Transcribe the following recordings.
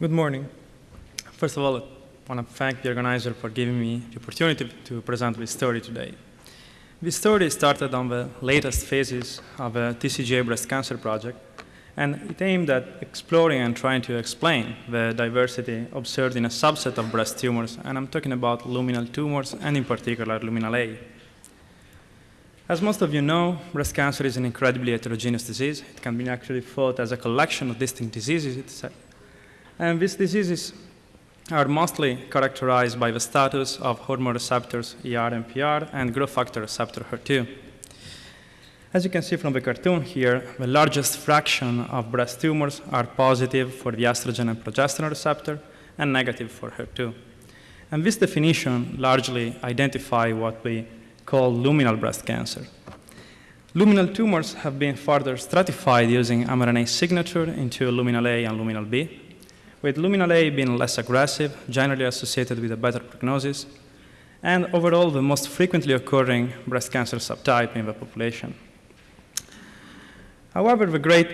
Good morning. First of all, I want to thank the organizer for giving me the opportunity to present this story today. This story started on the latest phases of a TCGA breast cancer project, and it aimed at exploring and trying to explain the diversity observed in a subset of breast tumors, and I'm talking about luminal tumors, and in particular, luminal A. As most of you know, breast cancer is an incredibly heterogeneous disease. It can be actually thought as a collection of distinct diseases and these diseases are mostly characterized by the status of hormone receptors ER and PR and growth factor receptor HER2. As you can see from the cartoon here, the largest fraction of breast tumors are positive for the estrogen and progesterone receptor and negative for HER2. And this definition largely identify what we call luminal breast cancer. Luminal tumors have been further stratified using mRNA signature into luminal A and luminal B with luminal A being less aggressive, generally associated with a better prognosis, and overall the most frequently occurring breast cancer subtype in the population. However, the great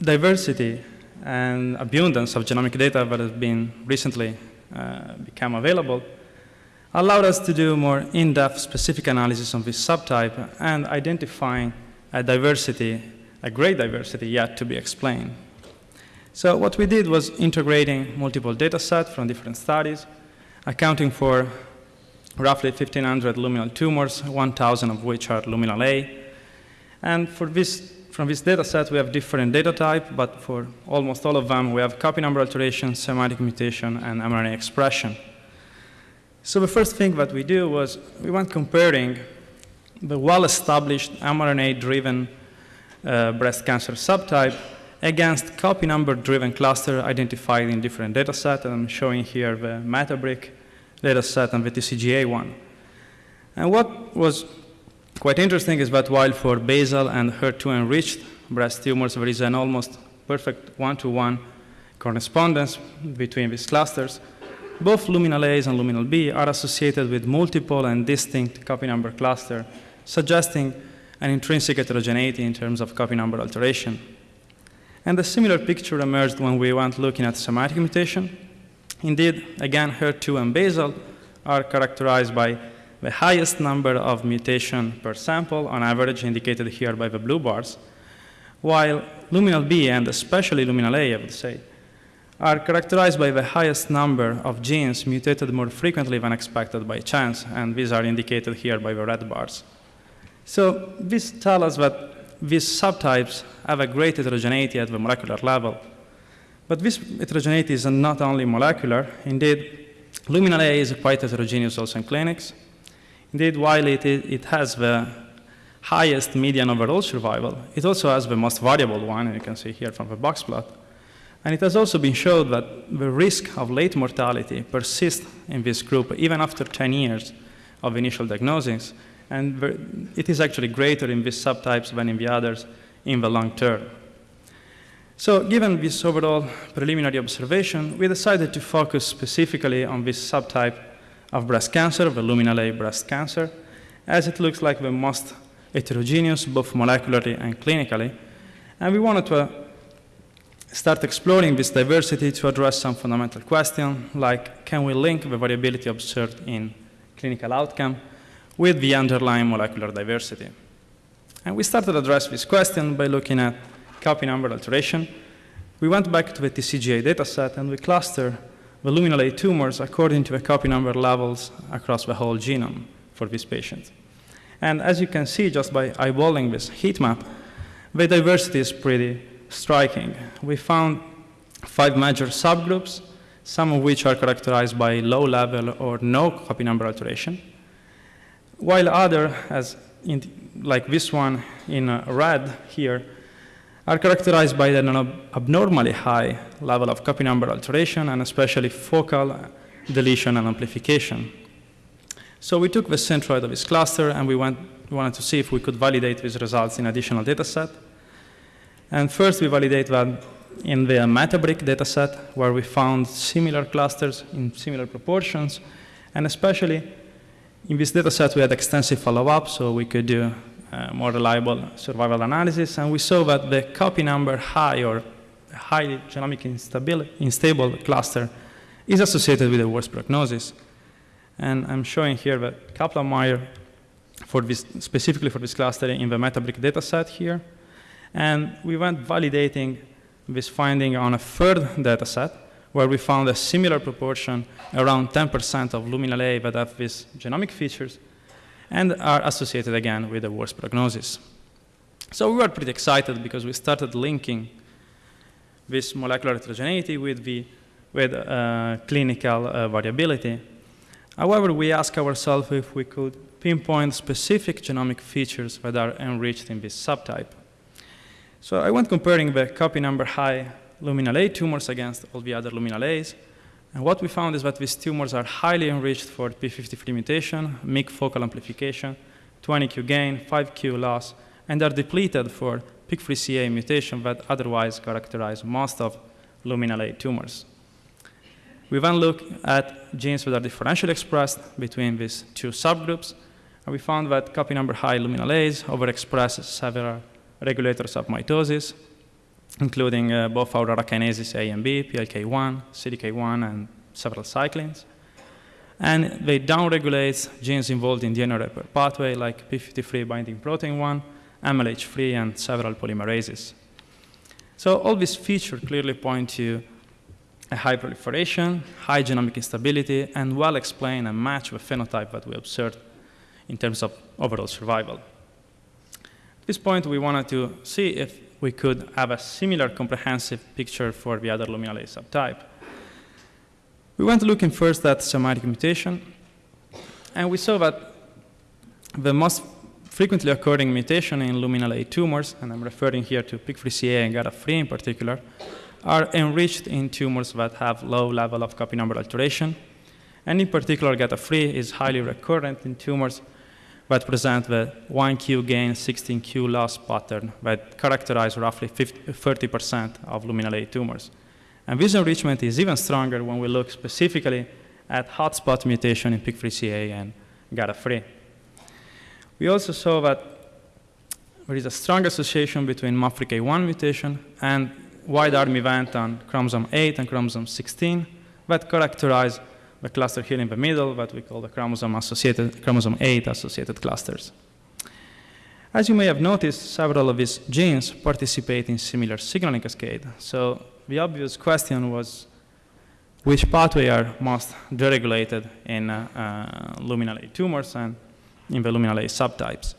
diversity and abundance of genomic data that has been recently uh, become available allowed us to do more in-depth specific analysis on this subtype and identifying a diversity, a great diversity yet to be explained. So what we did was integrating multiple data sets from different studies, accounting for roughly 1,500 luminal tumors, 1,000 of which are luminal A. And for this, from this data set, we have different data type, but for almost all of them, we have copy number alteration, somatic mutation, and mRNA expression. So the first thing that we do was we went comparing the well-established mRNA-driven uh, breast cancer subtype against copy number driven cluster identified in different data sets. And I'm showing here the METABRIC data set and the TCGA one. And what was quite interesting is that while for basal and HER2 enriched breast tumors, there is an almost perfect one-to-one -one correspondence between these clusters, both luminal A's and luminal B are associated with multiple and distinct copy number cluster, suggesting an intrinsic heterogeneity in terms of copy number alteration. And a similar picture emerged when we went looking at somatic mutation. Indeed, again, HER2 and basal are characterized by the highest number of mutation per sample, on average indicated here by the blue bars, while luminal B and especially luminal A, I would say, are characterized by the highest number of genes mutated more frequently than expected by chance, and these are indicated here by the red bars. So this tells us that these subtypes have a great heterogeneity at the molecular level. But this heterogeneity is not only molecular. Indeed, luminal A is quite heterogeneous also in clinics. Indeed, while it, it has the highest median overall survival, it also has the most variable one, and you can see here from the box plot. And it has also been shown that the risk of late mortality persists in this group even after 10 years of initial diagnosis, and it is actually greater in these subtypes than in the others in the long term. So given this overall preliminary observation, we decided to focus specifically on this subtype of breast cancer, the luminal A breast cancer, as it looks like the most heterogeneous, both molecularly and clinically. And we wanted to uh, start exploring this diversity to address some fundamental questions, like can we link the variability observed in clinical outcome with the underlying molecular diversity. And we started to address this question by looking at copy number alteration. We went back to the TCGA dataset and we cluster the luminal A tumors according to the copy number levels across the whole genome for these patients. And as you can see just by eyeballing this heat map, the diversity is pretty striking. We found five major subgroups, some of which are characterized by low level or no copy number alteration while other, as in, like this one in uh, red here, are characterized by an abnormally high level of copy number alteration and especially focal deletion and amplification. So we took the centroid of this cluster and we, went, wanted to see if we could validate these results in additional data set. And first we validate that in the METABRIC data set where we found similar clusters in similar proportions and especially in this data set, we had extensive follow-up, so we could do uh, more reliable survival analysis, and we saw that the copy number high or highly genomic unstable cluster is associated with a worse prognosis. And I'm showing here that Kaplan-Meier for this, specifically for this cluster in the METABRIC dataset here. And we went validating this finding on a third dataset where we found a similar proportion, around 10% of luminal A that have these genomic features and are associated again with a worse prognosis. So we were pretty excited because we started linking this molecular heterogeneity with, the, with uh, clinical uh, variability. However, we asked ourselves if we could pinpoint specific genomic features that are enriched in this subtype. So I went comparing the copy number high luminal A tumors against all the other luminal A's. And what we found is that these tumors are highly enriched for P53 mutation, MYC focal amplification, 20q gain, 5q loss, and are depleted for PIK3CA mutation that otherwise characterize most of luminal A tumors. We then look at genes that are differentially expressed between these two subgroups, and we found that copy number high luminal A's overexpress several regulators of mitosis, including uh, both aurora kinases A and B, PLK1, CDK1, and several cyclins. And they downregulate genes involved in the DNA repair pathway like P53 binding protein 1, MLH3, and several polymerases. So all these features clearly point to a high proliferation, high genomic instability, and well explain and match the phenotype that we observed in terms of overall survival. At this point, we wanted to see if we could have a similar comprehensive picture for the other luminal A subtype. We went looking first at somatic mutation, and we saw that the most frequently occurring mutation in luminal A tumors, and I'm referring here to PIK3CA and GATA3 in particular, are enriched in tumors that have low level of copy number alteration. And in particular, GATA3 is highly recurrent in tumors that present the 1Q gain, 16Q loss pattern that characterize roughly 30% of luminal A tumors. And this enrichment is even stronger when we look specifically at hotspot mutation in PIK3CA and GATA3. We also saw that there is a strong association between MAP3K1 mutation and wide arm event on chromosome 8 and chromosome 16 that characterize the cluster here in the middle that we call the chromosome associated, chromosome 8 associated clusters. As you may have noticed, several of these genes participate in similar signaling cascade. So the obvious question was, which pathway are most deregulated in uh, uh, luminal A tumors and in the luminal A subtypes?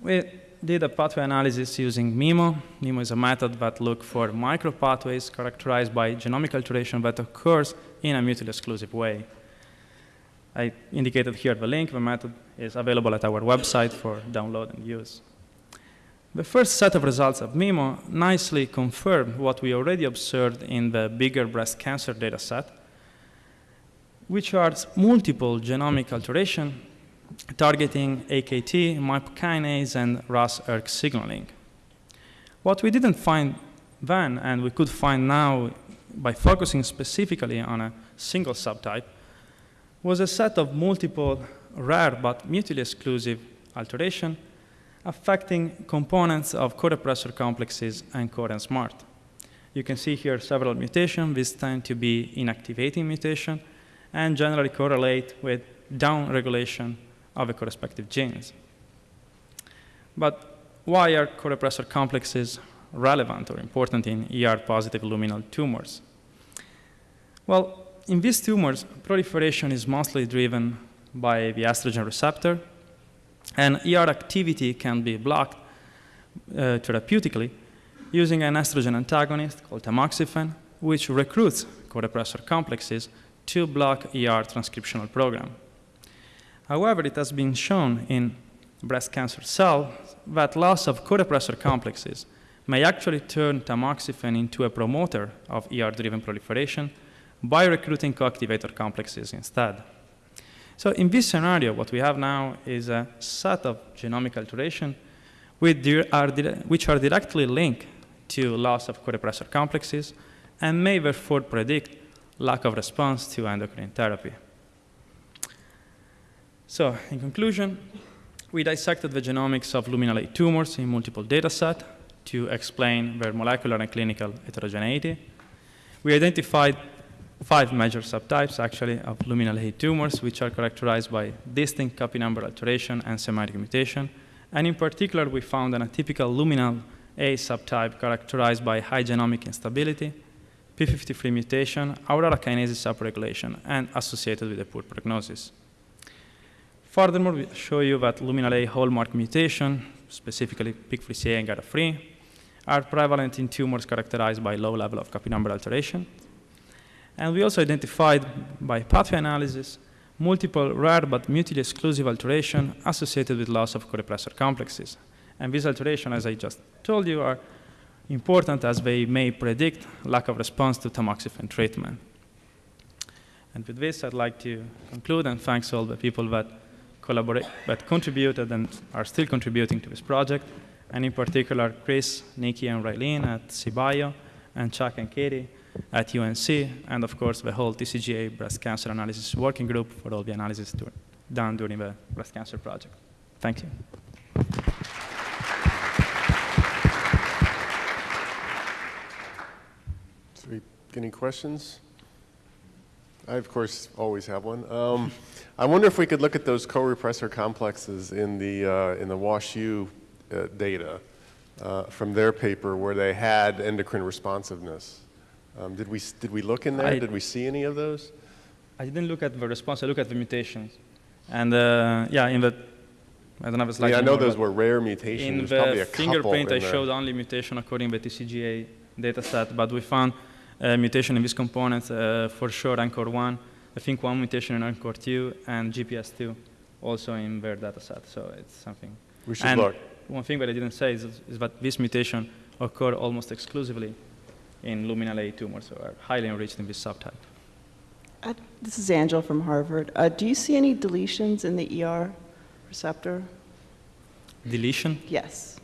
We did a pathway analysis using MEMo. MEMo is a method that looks for micropathways characterized by genomic alteration that occurs in a mutually exclusive way. I indicated here the link. The method is available at our website for download and use. The first set of results of MEMo nicely confirmed what we already observed in the bigger breast cancer data set, which are multiple genomic alteration targeting AKT, MAP kinase, and RAS-ERK signaling. What we didn't find then, and we could find now by focusing specifically on a single subtype, was a set of multiple rare but mutually exclusive alteration affecting components of co-repressor complexes and core and SMRT. You can see here several mutations. These tend to be inactivating mutation and generally correlate with downregulation of the correspective genes. But why are co-repressor complexes relevant or important in ER-positive luminal tumors? Well, in these tumors, proliferation is mostly driven by the estrogen receptor, and ER activity can be blocked uh, therapeutically using an estrogen antagonist called tamoxifen, which recruits co-repressor complexes to block ER transcriptional program. However, it has been shown in breast cancer cells that loss of co-repressor complexes may actually turn tamoxifen into a promoter of ER-driven proliferation by recruiting co-activator complexes instead. So in this scenario, what we have now is a set of genomic alteration which are directly linked to loss of co-repressor complexes and may therefore predict lack of response to endocrine therapy. So in conclusion, we dissected the genomics of luminal A tumors in multiple data sets to explain their molecular and clinical heterogeneity. We identified five major subtypes, actually, of luminal A tumors, which are characterized by distinct copy number alteration and somatic mutation. And in particular, we found an atypical luminal A subtype characterized by high genomic instability, p53 mutation, aurora kinases upregulation, and associated with a poor prognosis. Furthermore, we show you that luminal A hallmark mutation, specifically PIK3CA and GATA3, are prevalent in tumors characterized by low level of copy number alteration. And we also identified by pathway analysis multiple rare but mutually exclusive alteration associated with loss of co-repressor complexes. And these alterations, as I just told you, are important as they may predict lack of response to tamoxifen treatment. And with this, I'd like to conclude and thanks all the people that collaborate, that contributed and are still contributing to this project, and in particular, Chris, Nikki, and Raylene at CBio, and Chuck and Katie at UNC, and of course, the whole TCGA breast cancer analysis working group for all the analysis done during the breast cancer project. Thank you. Any questions? I, of course, always have one. Um, I wonder if we could look at those co-repressor complexes in the, uh, in the WashU uh, data uh, from their paper where they had endocrine responsiveness. Um, Did we, did we look in there? I- Did we see any of those? I didn't look at the response, I looked at the mutations. And uh, yeah, in the, I don't have a slide Yeah, I know those were rare In mutations, There's probably the fingerprint, I showed only mutation according to the TCGA data set, but we found mutation in this component uh, for sure, NCOR 1, I think one mutation in NCOR 2, and GPS2 also in their data set, so it's something. We should and look. One thing that I didn't say is, is that this mutation occur almost exclusively in luminal A tumors, so are highly enriched in this subtype. Uh, This is Angela from Harvard. Uh, Do you see any deletions in the ER receptor? Deletion, Yes.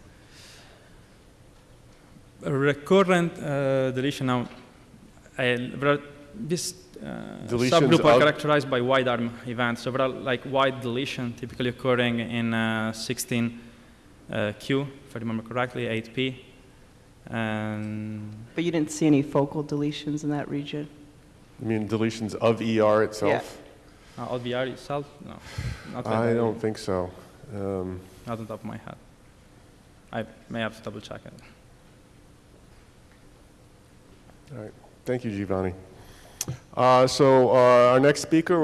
a recurrent uh, deletion now, I, there are, this uh, subgroup are characterized by wide arm events. So there are like wide deletion typically occurring in uh, 16q, if I remember correctly, 8p. And But you didn't see any focal deletions in that region? I mean, deletions of ER itself? uh, LVR itself, no, not I I- don't think so. Um, not on top of my head. I may have to double check it. All right, thank you, Giovanni. Uh, So uh, our next speaker